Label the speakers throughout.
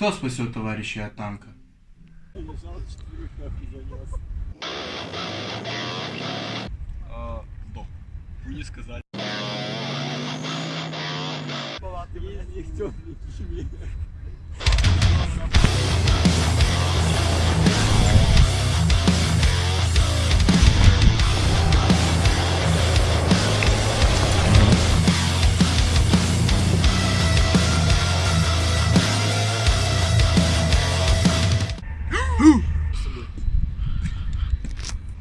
Speaker 1: Кто спасет товарища от танка?
Speaker 2: А, сдох. Вы не сказали.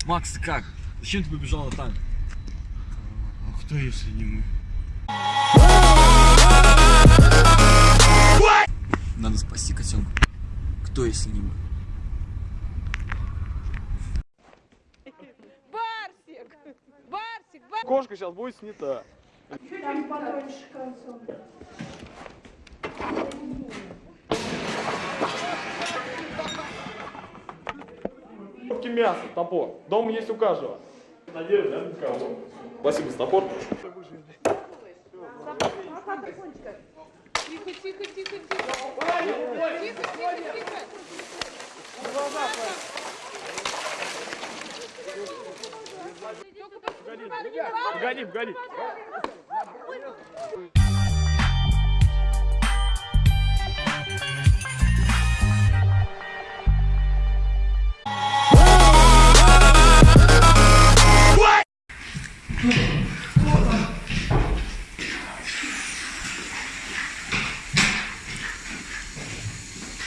Speaker 2: Макс, ты как? Зачем ты побежал на танк?
Speaker 1: А кто, если не мы?
Speaker 2: Надо спасти котенка. Кто, если не мы?
Speaker 3: Барсик! Барсик! Барсик!
Speaker 4: Кошка сейчас будет снята.
Speaker 5: Там потоньше концом.
Speaker 4: Кубки мяса, топор. Дома есть у каждого. Надеюсь, да, никого. Спасибо, топор.
Speaker 3: Тихо, тихо, тихо, тихо! Тихо, тихо, тихо!
Speaker 4: Погоди, погоди.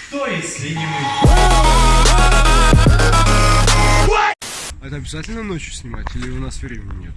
Speaker 1: Кто, если не
Speaker 6: это обязательно ночью снимать или у нас времени нет?